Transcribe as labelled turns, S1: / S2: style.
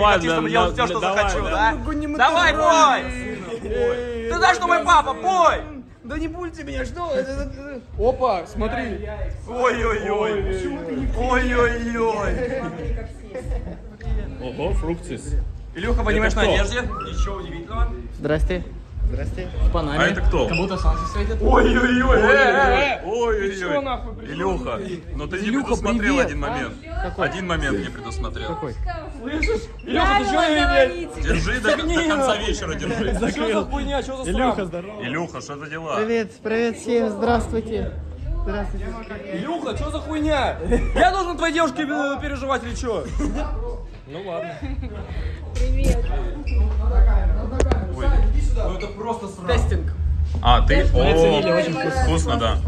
S1: На-
S2: делать
S1: на-
S2: все, что захочу,
S1: да.
S2: да? Давай, пой! Ты знаешь, что мой папа, пой!
S3: Да не пульте меня, что? Опа, смотри.
S2: Ой-ой-ой. Ой-ой-ой.
S1: Ого, фруктис.
S2: Илюха анимешной
S1: кто?
S2: одежде. Ничего удивительного.
S3: Здрасте. Здрасте. В Панаме.
S1: А это кто?
S3: Как будто солнце светит.
S2: Ой-ой-ой. э, э, э.
S1: Ой-ой-ой.
S3: нахуй пришел?
S1: Илюха, но ты не
S3: Илюха,
S1: предусмотрел один момент. Один момент не предусмотрел.
S3: Какой?
S2: Илюха, ты что, блядь?
S1: Держи до, до конца вечера, держи.
S2: Что за хуйня, что за Илюха,
S3: здорово.
S1: Илюха, что за дела?
S3: Привет, привет всем, здравствуйте. Здравствуйте.
S2: Илюха, что за хуйня? Я должен твоей девушке э, переживать или что? Ну ладно.
S3: Тестинг.
S1: А, ты? О,
S3: очень вкусно.
S1: вкусно, да.